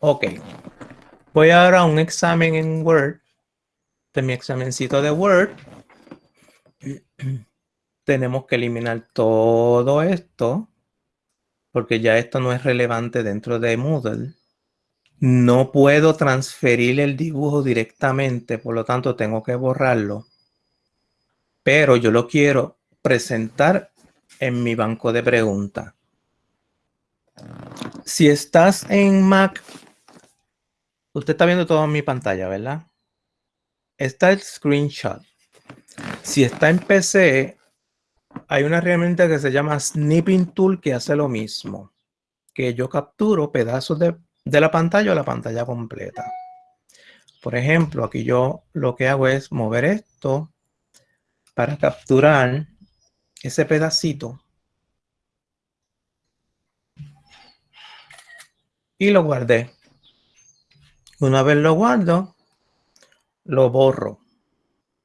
Ok. Voy ahora a un examen en Word. De mi examencito de Word. Tenemos que eliminar todo esto. Porque ya esto no es relevante dentro de Moodle. No puedo transferir el dibujo directamente, por lo tanto tengo que borrarlo. Pero yo lo quiero presentar en mi banco de preguntas. Si estás en Mac, usted está viendo todo en mi pantalla, ¿verdad? Está el screenshot. Si está en PC, hay una herramienta que se llama Snipping Tool que hace lo mismo. Que yo capturo pedazos de de la pantalla o la pantalla completa. Por ejemplo, aquí yo lo que hago es mover esto para capturar ese pedacito y lo guardé. Una vez lo guardo, lo borro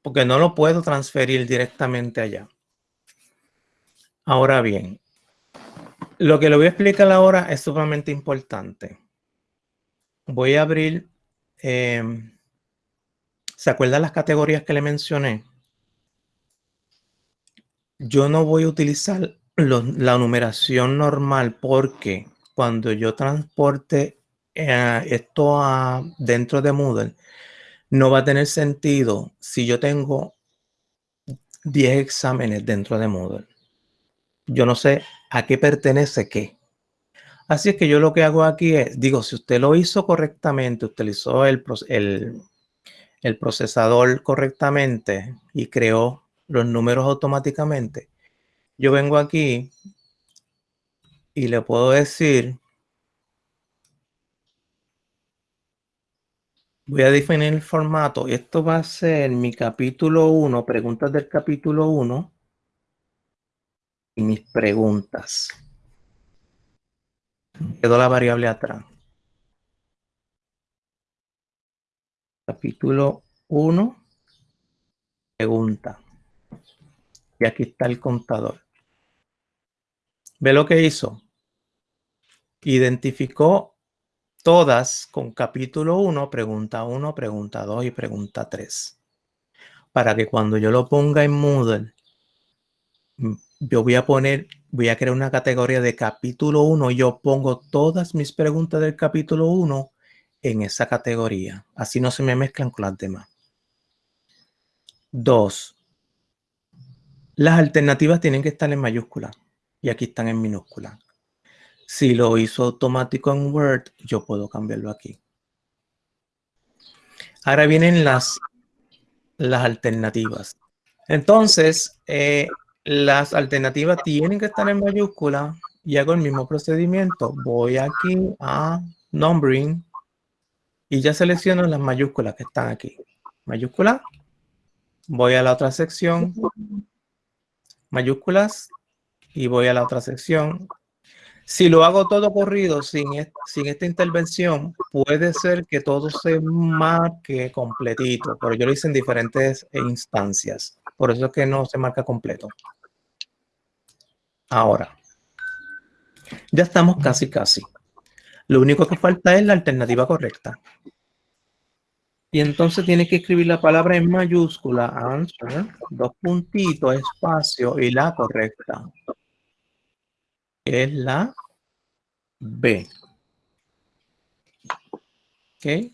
porque no lo puedo transferir directamente allá. Ahora bien, lo que le voy a explicar ahora es sumamente importante voy a abrir, em, ¿se acuerdan las categorías que le mencioné? Yo no voy a utilizar la numeración normal porque cuando yo transporte eh, esto a, dentro de Moodle, no va a tener sentido si yo tengo 10 exámenes dentro de Moodle. Yo no sé a qué pertenece qué. Así es que yo lo que hago aquí es, digo, si usted lo hizo correctamente, utilizó el, el, el procesador correctamente y creó los números automáticamente, yo vengo aquí y le puedo decir, voy a definir el formato. Esto va a ser mi capítulo 1, preguntas del capítulo 1 y mis preguntas. Quedó la variable atrás. Capítulo 1. Pregunta. Y aquí está el contador. ¿Ve lo que hizo? Identificó todas con capítulo 1, pregunta 1, pregunta 2 y pregunta 3. Para que cuando yo lo ponga en Moodle, yo voy a poner voy a crear una categoría de capítulo 1 y yo pongo todas mis preguntas del capítulo 1 en esa categoría. Así no se me mezclan con las demás. Dos, las alternativas tienen que estar en mayúscula y aquí están en minúscula. Si lo hizo automático en Word, yo puedo cambiarlo aquí. Ahora vienen las, las alternativas. Entonces, eh, las alternativas tienen que estar en mayúscula y hago el mismo procedimiento. Voy aquí a numbering y ya selecciono las mayúsculas que están aquí. Mayúscula. Voy a la otra sección. Mayúsculas. Y voy a la otra sección. Si lo hago todo corrido sin, sin esta intervención, puede ser que todo se marque completito, pero yo lo hice en diferentes instancias. Por eso es que no se marca completo. Ahora, ya estamos casi, casi. Lo único que falta es la alternativa correcta. Y entonces tiene que escribir la palabra en mayúscula, answer, dos puntitos, espacio y la correcta. Es la B. ¿Ok?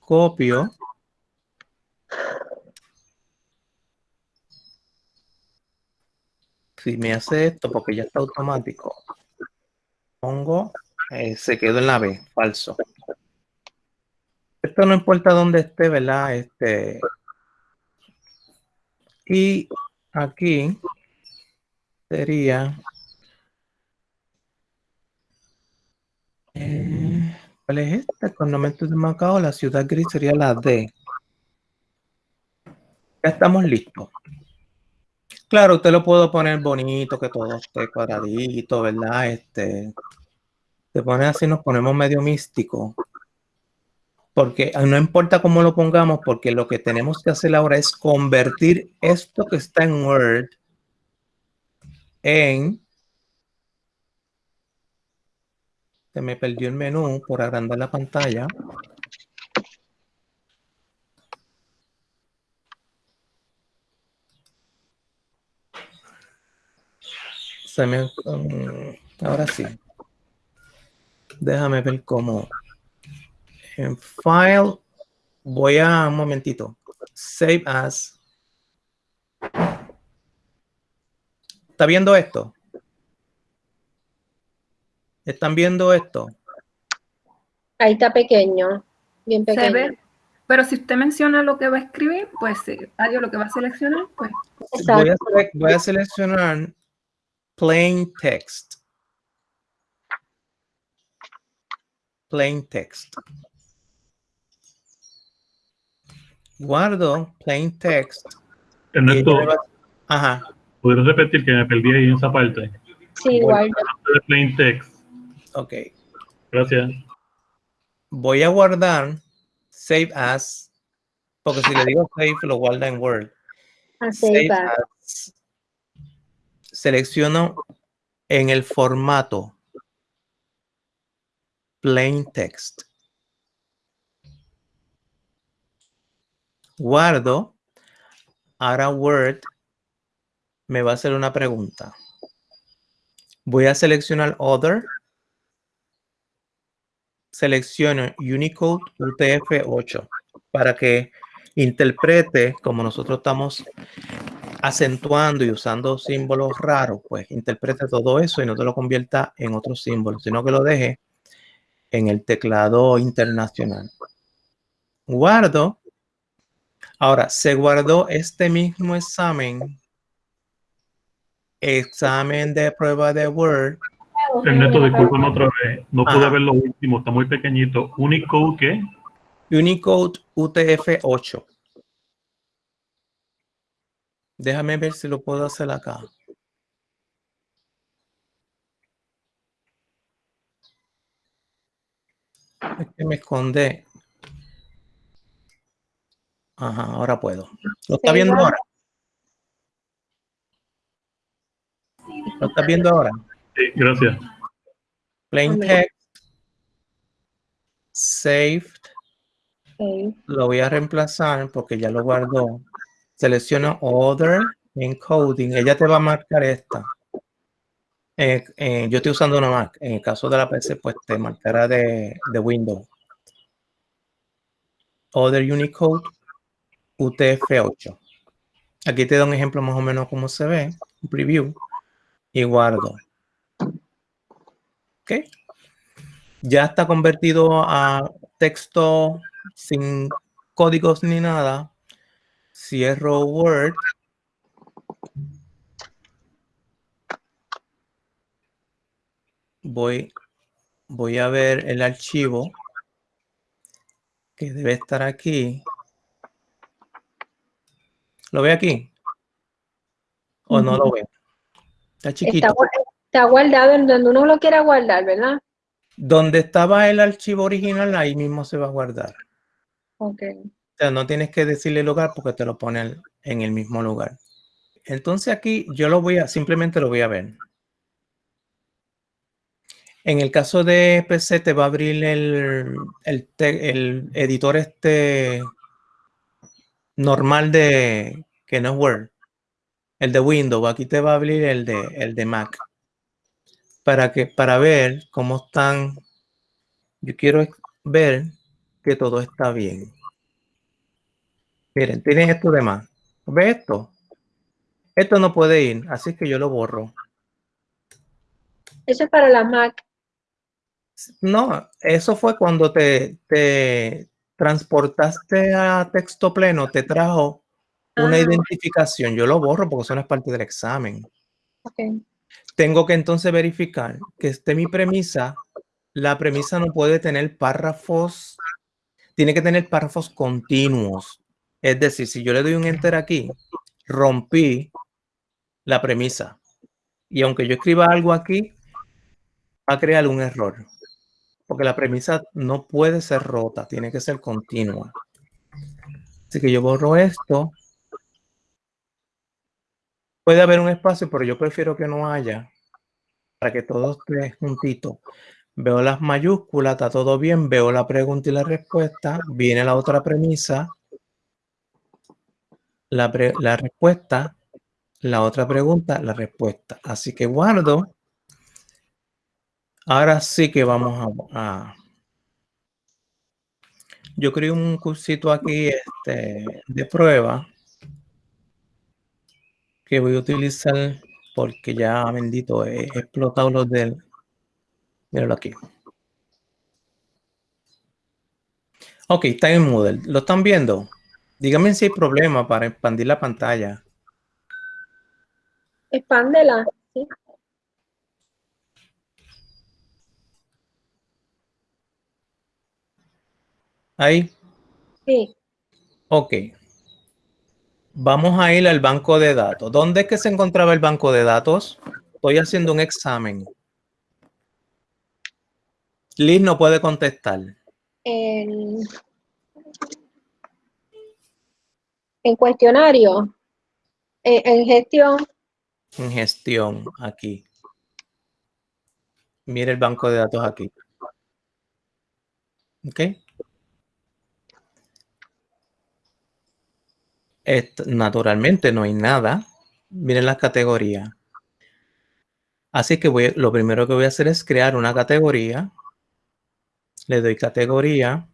Copio si me hace esto, porque ya está automático, pongo, eh, se quedó en la B, falso. Esto no importa dónde esté, ¿verdad? Este, y aquí sería, eh, ¿cuál es? El conocimiento de Macao, la ciudad gris sería la D. Ya estamos listos. Claro, usted lo puedo poner bonito, que todo esté cuadradito, ¿verdad? Este, se pone así, nos ponemos medio místico. Porque no importa cómo lo pongamos, porque lo que tenemos que hacer ahora es convertir esto que está en Word en Se me perdió el menú por agrandar la pantalla. Se me, um, ahora sí. Déjame ver cómo. En File, voy a un momentito. Save as. ¿Está viendo esto? ¿Están viendo esto? Ahí está pequeño, bien pequeño. Se ve, pero si usted menciona lo que va a escribir, pues sí, adiós, lo que va a seleccionar, pues. Voy a, sele- voy a seleccionar plain text. Plain text. Guardo plain text. Ernesto, Ajá. ¿podrías repetir que me perdí ahí en esa parte? Sí. De plain text. Ok. Gracias. Voy a guardar save as. Porque si le digo save, lo guarda en Word. A Save save as. as. Selecciono en el formato plain text. Guardo. Ahora Word me va a hacer una pregunta. Voy a seleccionar Other. Selecciono Unicode UTF-8 para que interprete, como nosotros estamos acentuando y usando símbolos raros, pues interprete todo eso y no te lo convierta en otro símbolo, sino que lo deje en el teclado internacional. Guardo. Ahora, se guardó este mismo examen, examen de prueba de Word, Ernesto, discúlpame otra vez. No pude Ajá. ver lo último, está muy pequeñito. Unicode, ¿qué? Unicode UTF-8. Déjame ver si lo puedo hacer acá. Es que me esconde. Ajá, ahora puedo. ¿Lo está viendo ahora? ¿Lo estás viendo ahora? Sí, gracias. Plain text. Saved. Lo voy a reemplazar porque ya lo guardó. Selecciono Other Encoding. Ella te va a marcar esta. Eh, eh, yo estoy usando una Mac. En el caso de la PC, pues te marcará de, de Windows. Other Unicode UTF-8. Aquí te da un ejemplo más o menos cómo se ve. Un preview. Y guardo. Ok. Ya está convertido a texto sin códigos ni nada. Cierro Word. Voy, voy a ver el archivo que debe estar aquí. ¿Lo ve aquí? ¿O no lo ve? Está chiquito. Está, gua- está guardado en donde uno lo quiera guardar, ¿verdad? Donde estaba el archivo original, ahí mismo se va a guardar. Ok. O sea, no tienes que decirle lugar porque te lo pone en- el mismo lugar. Entonces aquí yo lo voy a, simplemente lo voy a ver. En el caso de PC te va a abrir el, el, el editor este normal de, que no es Word, el de Windows. Aquí te va a abrir el de, el de Mac. Para que, para ver cómo están, yo quiero ver que todo está bien. Miren, tienen esto de más. ¿Ve esto? Esto no puede ir, así que yo lo borro. Eso es para la Mac. No, eso fue cuando te, te transportaste a texto pleno, te trajo una Ah. identificación. Yo lo borro porque eso no es parte del examen. Tengo que entonces verificar que esté mi premisa. La premisa no puede tener párrafos, tiene que tener párrafos continuos. Es decir, si yo le doy un enter aquí, rompí la premisa. Y aunque yo escriba algo aquí, va a crear un error. Porque la premisa no puede ser rota, tiene que ser continua. Así que yo borro esto. Puede haber un espacio, pero yo prefiero que no haya para que todo esté juntito. Veo las mayúsculas, está todo bien, veo la pregunta y la respuesta, viene la otra premisa, la, la respuesta, la otra pregunta, la respuesta. Así que guardo. Ahora sí que vamos a... a- yo creé un cursito aquí este, de prueba que voy a utilizar porque ya bendito he explotado los del... Míralo aquí. Ok, en Moodle. ¿Lo están viendo? Díganme si hay problema para expandir la pantalla. Expándela. ¿sí? Ahí. Sí. Ok. Vamos a ir al banco de datos. ¿Dónde es que se encontraba el banco de datos? Estoy haciendo un examen. Liz no puede contestar. En, en cuestionario. En, en gestión. En gestión, aquí. Mire el banco de datos aquí. ¿Ok? Naturalmente no hay nada. Miren las categorías. Así que voy, lo primero que voy a hacer es crear una categoría. Le doy categoría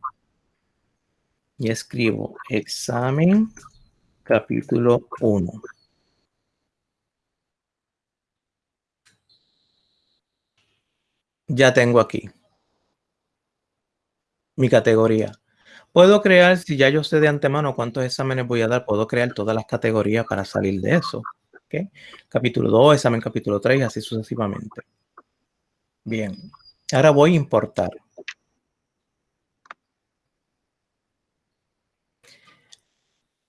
y escribo examen capítulo 1. Ya tengo aquí mi categoría. Puedo crear, si ya yo sé de antemano cuántos exámenes voy a dar, puedo crear todas las categorías para salir de eso. ¿ok? Capítulo 2, examen capítulo 3, así sucesivamente. Bien. Ahora voy a importar.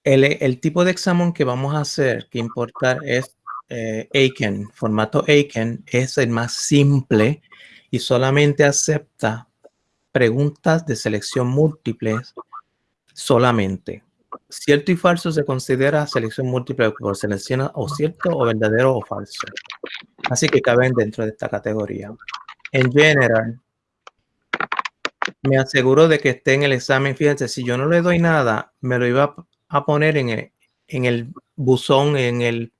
El, el tipo de examen que vamos a hacer, que importar es eh, Aiken, formato Aiken, es el más simple y solamente acepta preguntas de selección múltiples solamente. Cierto y falso se considera selección múltiple por selecciona o cierto o verdadero o falso. Así que caben dentro de esta categoría. En general, me aseguro de que esté en el examen. Fíjense, si yo no le doy nada, me lo iba a poner en el, en el buzón, en el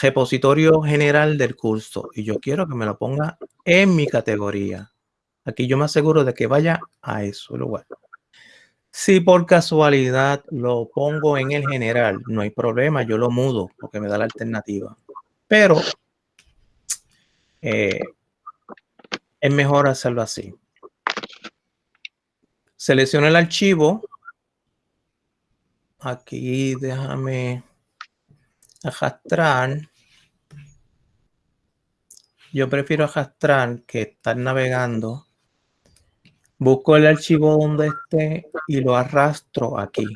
repositorio general del curso. Y yo quiero que me lo ponga en mi categoría. Aquí yo me aseguro de que vaya a ese lugar. Si por casualidad lo pongo en el general, no hay problema, yo lo mudo porque me da la alternativa. Pero eh, es mejor hacerlo así. Selecciono el archivo. Aquí déjame arrastrar. Yo prefiero arrastrar que estar navegando. Busco el archivo donde esté y lo arrastro aquí.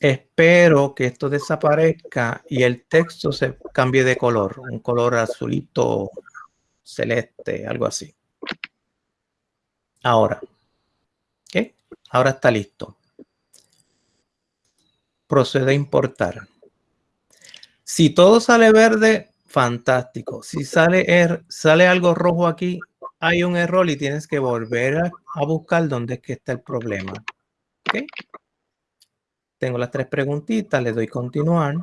Espero que esto desaparezca y el texto se cambie de color, un color azulito celeste, algo así. Ahora, ¿qué? Ahora está listo. Procede a importar. Si todo sale verde, fantástico. Si sale, er, sale algo rojo aquí, hay un error y tienes que volver a, a buscar dónde es que está el problema. ¿Ok? Tengo las tres preguntitas, le doy continuar.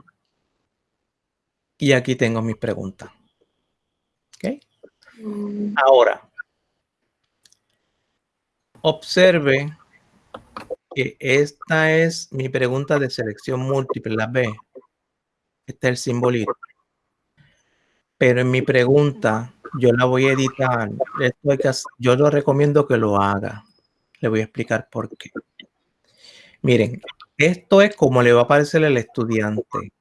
Y aquí tengo mis preguntas. ¿Ok? Mm, Ahora, observe que esta es mi pregunta de selección múltiple, la B. Este es el simbolito. Pero en mi pregunta, yo la voy a editar. Yo lo recomiendo que lo haga. Le voy a explicar por qué. Miren, esto es como le va a aparecer al estudiante.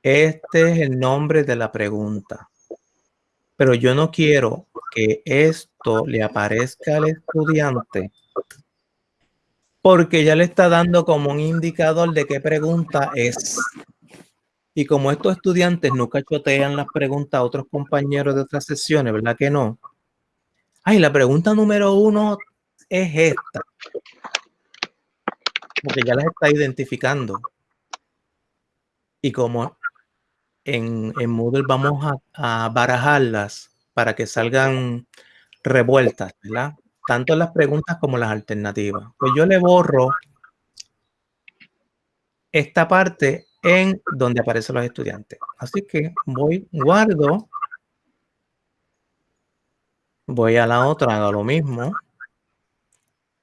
Este es el nombre de la pregunta. Pero yo no quiero que esto le aparezca al estudiante porque ya le está dando como un indicador de qué pregunta es. Y como estos estudiantes nunca chotean las preguntas a otros compañeros de otras sesiones, ¿verdad que no? Ay, la pregunta número uno es esta. Porque ya las está identificando. Y como en, en Moodle vamos a barajarlas para que salgan revueltas, ¿verdad? Tanto las preguntas como las alternativas. Pues yo le borro esta parte en donde aparecen los estudiantes. Así que voy, guardo, voy a la otra, hago lo mismo.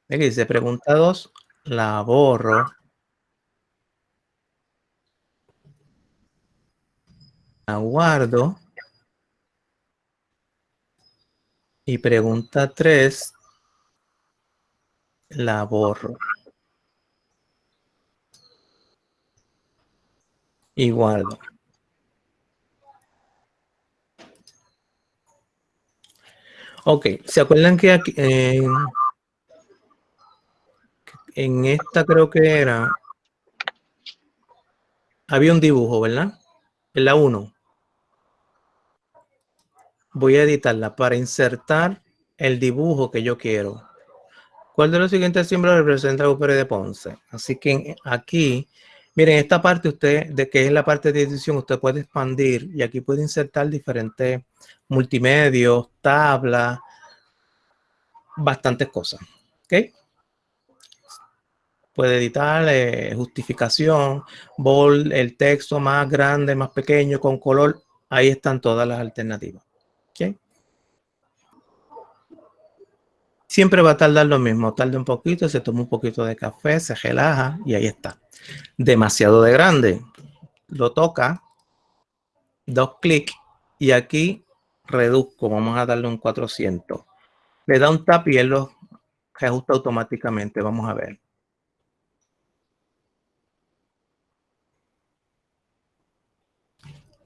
Aquí dice pregunta 2, la borro. La guardo. Y pregunta 3, la borro. Y guardo. Ok, ¿se acuerdan que aquí, eh, en esta creo que era, había un dibujo, ¿verdad? En la 1. Voy a editarla para insertar el dibujo que yo quiero. ¿Cuál de los siguientes símbolos representa el de Ponce? Así que aquí, miren, esta parte usted, de que es la parte de edición, usted puede expandir y aquí puede insertar diferentes multimedios, tablas, bastantes cosas. ¿Ok? puede editar eh, justificación, bold, el texto más grande, más pequeño, con color. Ahí están todas las alternativas. ¿Okay? Siempre va a tardar lo mismo. Tarda un poquito, se toma un poquito de café, se relaja y ahí está. Demasiado de grande. Lo toca, dos clics y aquí reduzco. Vamos a darle un 400. Le da un tap y él lo ajusta automáticamente. Vamos a ver.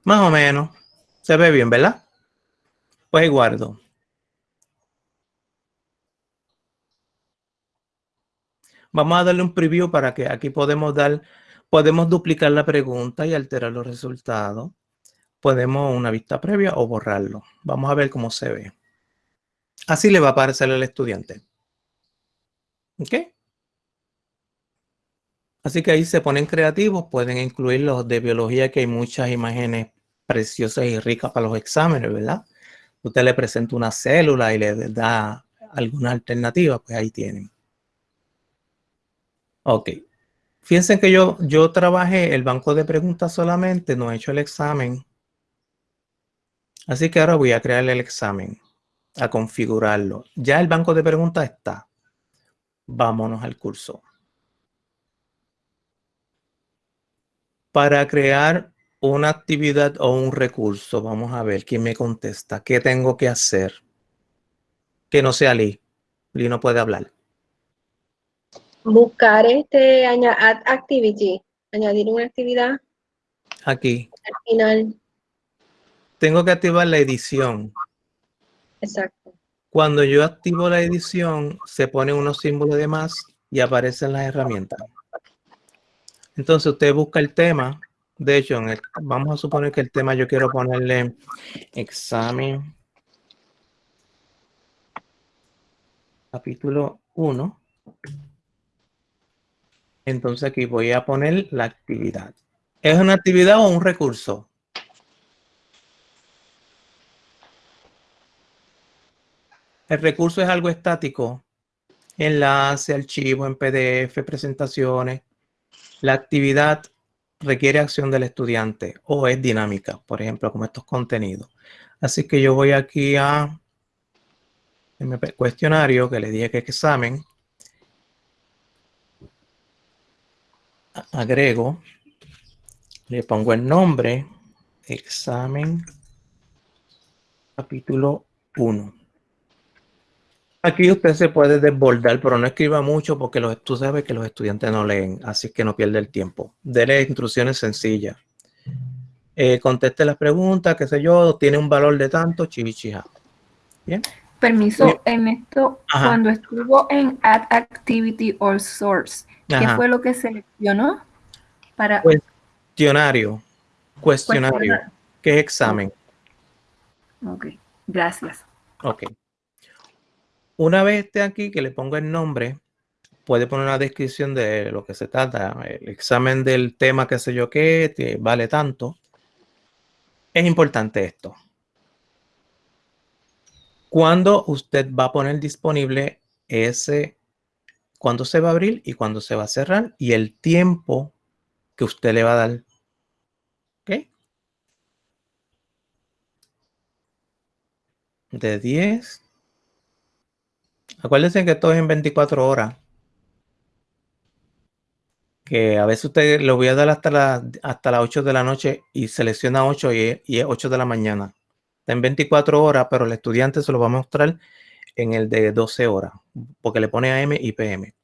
Más o menos. Se ve bien, ¿verdad? Pues guardo. Vamos a darle un preview para que aquí podemos dar, podemos duplicar la pregunta y alterar los resultados. Podemos una vista previa o borrarlo. Vamos a ver cómo se ve. Así le va a aparecer al estudiante. ¿Ok? Así que ahí se ponen creativos, pueden incluir los de biología, que hay muchas imágenes preciosas y ricas para los exámenes, ¿verdad? Usted le presenta una célula y le da alguna alternativa, pues ahí tienen. Ok. Fíjense que yo, yo trabajé el banco de preguntas solamente, no he hecho el examen. Así que ahora voy a crear el examen, a configurarlo. Ya el banco de preguntas está. Vámonos al curso. Para crear una actividad o un recurso. Vamos a ver quién me contesta. ¿Qué tengo que hacer? Que no sea Lee. Lee no puede hablar. Buscar este add activity, añadir una actividad. Aquí. Al final. Tengo que activar la edición. Exacto. Cuando yo activo la edición, se pone unos símbolos de más y aparecen las herramientas. Entonces usted busca el tema de hecho, vamos a suponer que el tema yo quiero ponerle examen capítulo 1. Entonces aquí voy a poner la actividad. ¿Es una actividad o un recurso? El recurso es algo estático. Enlace, archivo en PDF, presentaciones. La actividad requiere acción del estudiante o es dinámica, por ejemplo, como estos contenidos. Así que yo voy aquí a cuestionario que le dije que examen. Agrego, le pongo el nombre, examen, capítulo 1. Aquí usted se puede desbordar, pero no escriba mucho porque los, tú sabes que los estudiantes no leen, así que no pierde el tiempo. Dele instrucciones sencillas. Eh, conteste las preguntas, qué sé yo, tiene un valor de tanto, chivichija. Bien. Permiso, en esto, cuando estuvo en Add Activity or Source, ¿qué fue lo que seleccionó? Para... Cuestionario. Cuestionario. ¿Qué es examen? Ok, gracias. Ok. Una vez esté aquí, que le ponga el nombre, puede poner una descripción de lo que se trata, el examen del tema, qué sé yo qué, vale tanto. es importante esto. Cuando usted va a poner disponible ese, cuándo se va a abrir y cuándo se va a cerrar y el tiempo que usted le va a dar. ¿Ok? De 10. Acuérdense que esto es en 24 horas. Que a veces usted lo voy a dar hasta, hasta las 8 de la noche y selecciona 8 y, y es 8 de la mañana. Está en 24 horas, pero el estudiante se lo va a mostrar en el de 12 horas, porque le pone AM y PM.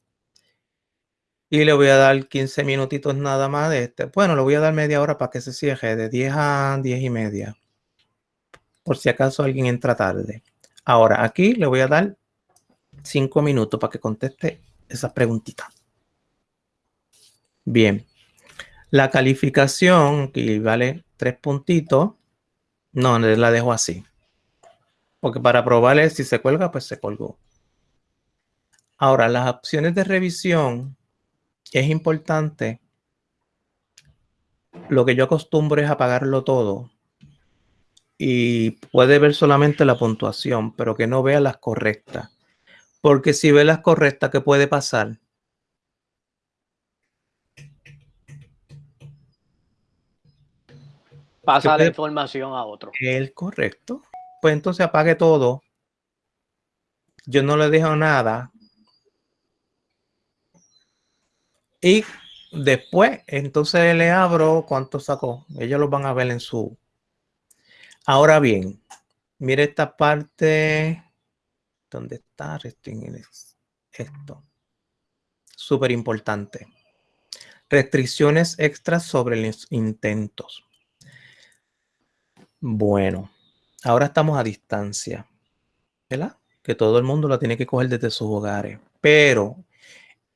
Y le voy a dar 15 minutitos nada más de este. Bueno, le voy a dar media hora para que se cierre de 10 a 10 y media. Por si acaso alguien entra tarde. Ahora, aquí le voy a dar 5 minutos para que conteste esas preguntitas. Bien. La calificación, que vale 3 puntitos. No, la dejo así. Porque para probarle si se cuelga, pues se colgó. Ahora, las opciones de revisión es importante. Lo que yo acostumbro es apagarlo todo. Y puede ver solamente la puntuación, pero que no vea las correctas. Porque si ve las correctas, ¿qué puede pasar? Pasa la información a otro. El correcto. Pues entonces apague todo. Yo no le dejo nada. Y después, entonces le abro cuánto sacó. Ellos lo van a ver en su. Ahora bien, mire esta parte. ¿Dónde está? Esto. Súper importante. Restricciones extras sobre los intentos. Bueno, ahora estamos a distancia, ¿verdad? Que todo el mundo lo tiene que coger desde sus hogares. Pero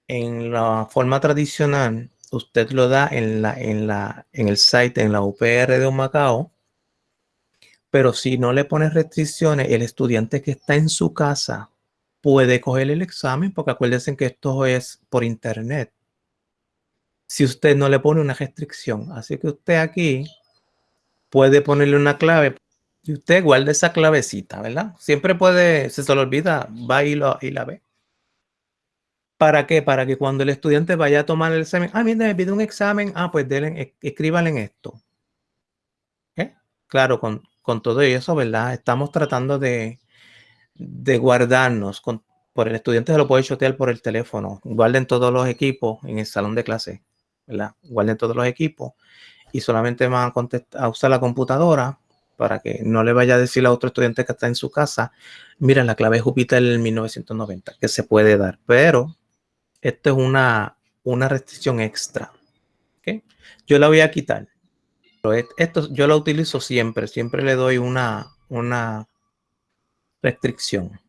en la forma tradicional, usted lo da en, la, en, la, en el site, en la UPR de Macao. Pero si no le pone restricciones, el estudiante que está en su casa puede coger el examen, porque acuérdense que esto es por internet. Si usted no le pone una restricción. Así que usted aquí puede ponerle una clave y usted guarda esa clavecita, ¿verdad? Siempre puede, si se lo olvida, va y, lo, y la ve. ¿Para qué? Para que cuando el estudiante vaya a tomar el examen, ah, mira, me pide un examen, ah, pues denle, escríbanle en esto. ¿Eh? Claro, con, con, todo eso, ¿verdad? Estamos tratando de, de guardarnos. Con, por el estudiante se lo puede chotear por el teléfono. Guarden todos los equipos en el salón de clase, ¿verdad? Guarden todos los equipos y solamente van a, a usar la computadora para que no le vaya a decir a otro estudiante que está en su casa, mira, la clave Júpiter en 1990, que se puede dar, pero esto es una, una restricción extra. Yo la voy a quitar. Pero esto yo lo utilizo siempre, siempre le doy una, una restricción.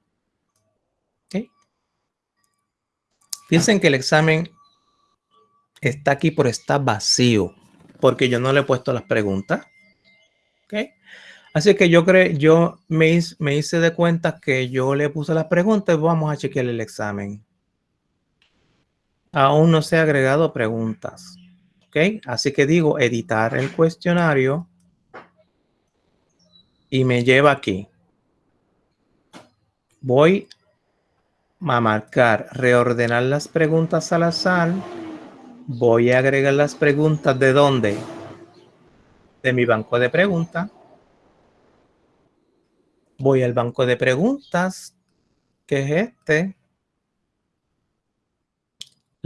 ¿okay? Piensen que el examen está aquí por estar vacío porque yo no le he puesto las preguntas. Así que yo creo, yo me me hice de cuenta que yo le puse las preguntas vamos a chequear el examen. Aún no se ha agregado preguntas. ¿Ok? Así que digo editar el cuestionario y me lleva aquí. Voy a marcar reordenar las preguntas al azar Voy a agregar las preguntas de dónde? De mi banco de preguntas. Voy al banco de preguntas, que es este.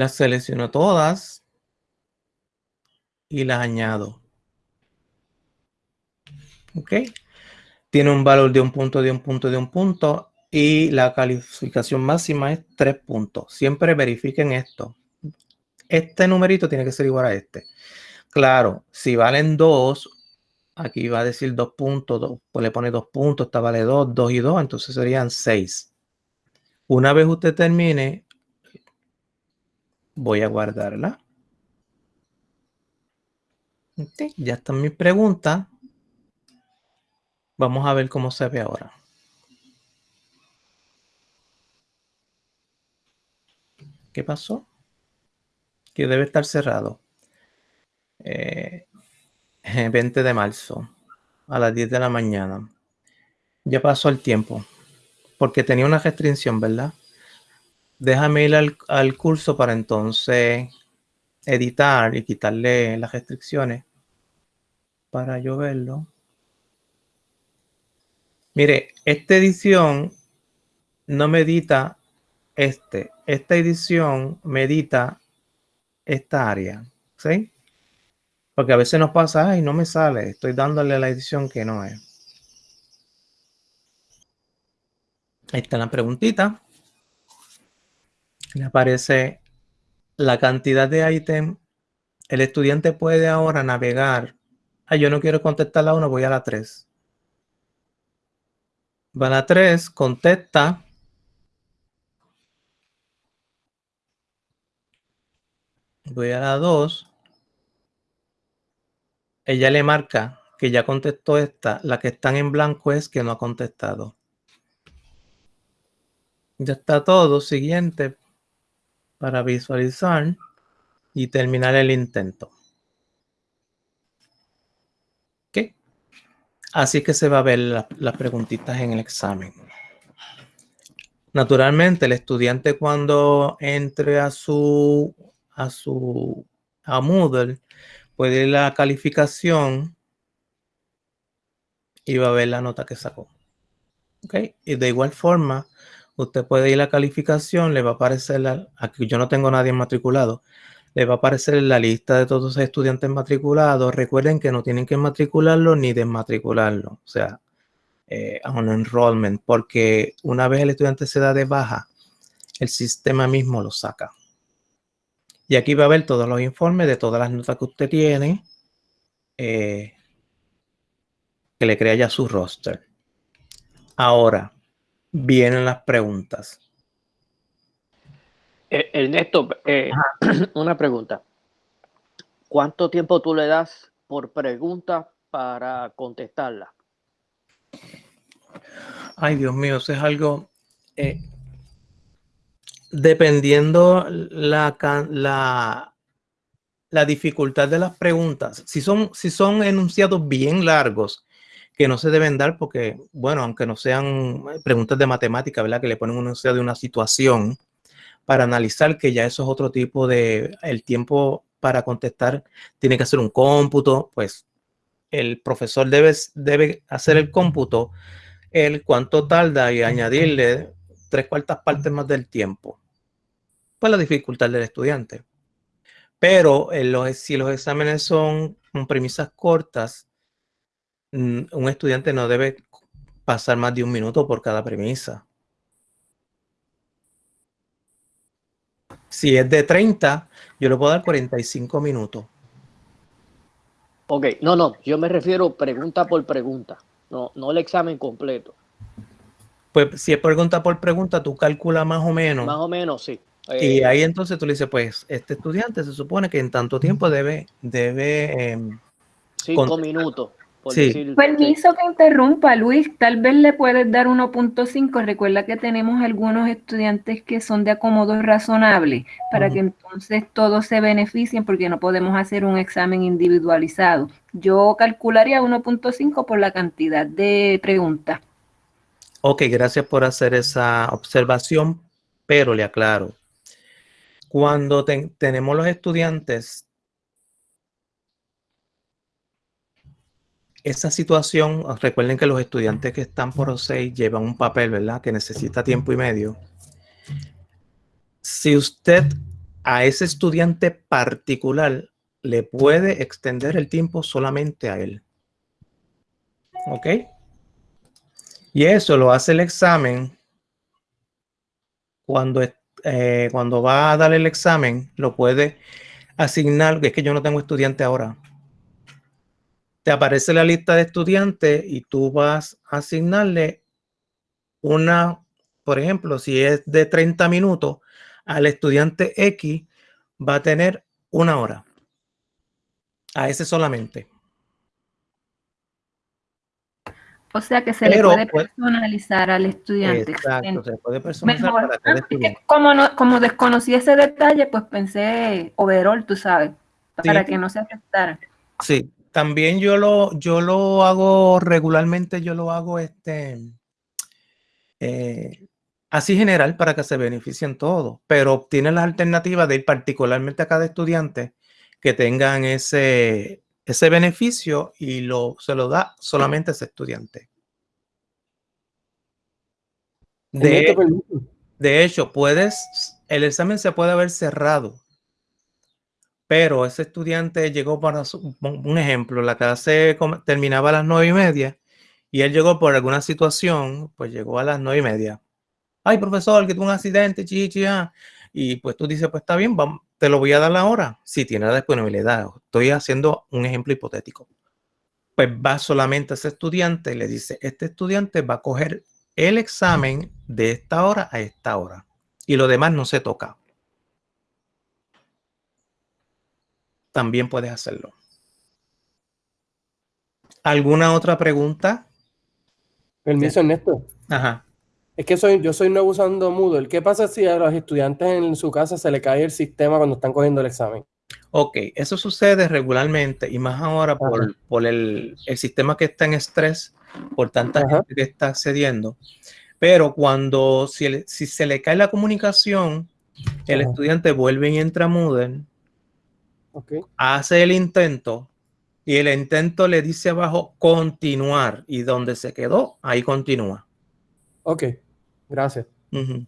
Las selecciono todas y las añado. ¿Ok? Tiene un valor de un punto, de un punto, de un punto y la calificación máxima es tres puntos. Siempre verifiquen esto este numerito tiene que ser igual a este. Claro, si valen 2, aquí va a decir 2 puntos, pues le pone 2 puntos, esta vale 2, 2 y 2, entonces serían 6. Una vez usted termine, voy a guardarla. ya está mi pregunta. Vamos a ver cómo se ve ahora. ¿Qué pasó? que debe estar cerrado. 20 eh, de marzo. a las 10 de la mañana. Ya pasó el tiempo, porque tenía una restricción, ¿verdad? Déjame ir al, al curso para entonces editar y quitarle las restricciones para yo verlo. Mire, esta edición no medita este. Esta edición medita esta área. ¿Sí? Porque a veces nos pasa, y no me sale, estoy dándole la edición que no es. Ahí está la preguntita. Le aparece la cantidad de ítem. El estudiante puede ahora navegar. Ah, yo no quiero contestar la 1, voy a la 3. Va a la 3, contesta. Voy a la 2 ella le marca que ya contestó esta, la que están en blanco es que no ha contestado. Ya está todo, siguiente, para visualizar y terminar el intento. ¿Qué? Así que se va a ver las preguntitas en el examen. Naturalmente, el estudiante cuando entre a su, a su, a Moodle, puede ir la calificación y va a ver la nota que sacó. ¿Ok? Y de igual forma, usted puede ir a calificación, le va a aparecer, la, aquí yo no tengo nadie matriculado, le va a aparecer la lista de todos los estudiantes matriculados. Recuerden que no tienen que matricularlo ni desmatricularlo, o sea, eh, a un enrollment, porque una vez el estudiante se da de baja, el sistema mismo lo saca. Y aquí va a ver todos los informes de todas las notas que usted tiene. Eh, que le crea ya su roster. Ahora, vienen las preguntas. Eh, Ernesto, eh, una pregunta. ¿Cuánto tiempo tú le das por pregunta para contestarla? Ay, Dios mío, eso es algo dependiendo la, la, la, dificultad de las preguntas, si son, si son enunciados bien largos, que no se deben dar porque, bueno, aunque no sean preguntas de matemática, ¿verdad? Que le ponen un enunciado de una situación para analizar que ya eso es otro tipo de, el tiempo para contestar tiene que hacer un cómputo, pues el profesor debe, debe hacer el cómputo, el cuánto tarda y añadirle tres cuartas partes más del tiempo pues la dificultad del estudiante. Pero en los, si los exámenes son con premisas cortas, un estudiante no debe pasar más de un minuto por cada premisa. Si es de 30, yo le puedo dar 45 minutos. Ok, no, no, yo me refiero pregunta por pregunta, no, no el examen completo. Pues si es pregunta por pregunta, tú calculas más o menos. Más o menos, sí y eh, ahí entonces tú le dices, pues, este estudiante se supone que en tanto tiempo debe... debe em, cinco minutos. Sí. Permiso que interrumpa, Luis. Tal vez le puedes dar 1.5. Recuerda que tenemos algunos estudiantes que son de acomodo razonable para que entonces todos se beneficien porque no podemos hacer un examen individualizado. Yo calcularía 1.5 por la cantidad de preguntas. Ok, gracias por hacer esa observación, pero le aclaro, cuando tenemos los estudiantes, esa situación, recuerden que los estudiantes que están por O6 llevan un papel, ¿verdad? Que necesita tiempo y medio. Si usted a ese estudiante particular le puede extender el tiempo solamente a él. ¿Ok? Y eso lo hace el examen cuando eh, cuando va a dar el examen, lo puede asignar, es que yo no tengo estudiante ahora. Te aparece la lista de estudiantes y tú vas a asignarle una, por ejemplo, si es de 30 minutos, al estudiante X va a tener una hora. A ese solamente. O sea que se le puede personalizar al estudiante. Exacto, se puede personalizar para estudiante. Como, no, como desconocí ese detalle, pues pensé overall, tú sabes, para que no se afectara. Sí, también yo lo, yo lo hago regularmente, yo lo hago este, eh, así general para que se beneficien todos, pero obtiene las alternativas de ir particularmente a cada estudiante que tengan ese, ese beneficio y lo, se lo da solamente a ese estudiante. De, de hecho, puedes, el examen se puede haber cerrado, pero ese estudiante llegó para un ejemplo, la clase terminaba a las nueve y media y él llegó por alguna situación, pues llegó a las nueve y media. Ay, profesor, que tuvo un accidente, chichi, ah. y pues tú dices, pues está bien, te lo voy a dar la hora. Si tiene la disponibilidad, estoy haciendo un ejemplo hipotético. Pues va solamente ese estudiante y le dice, este estudiante va a coger el examen de esta hora a esta hora y lo demás no se toca. También puedes hacerlo. ¿Alguna otra pregunta? Permiso, Ernesto. Ajá. Es que soy, yo soy nuevo usando Moodle. ¿Qué pasa si a los estudiantes en su casa se le cae el sistema cuando están cogiendo el examen? Ok, eso sucede regularmente y más ahora por, por el, el, sistema que está en estrés, por tanta gente que está accediendo. Pero cuando, si, si se le cae la comunicación, el estudiante vuelve y entra a Moodle, okay. hace el intento y el intento le dice abajo continuar y donde se quedó, ahí continúa. Ok, gracias. Uh -huh.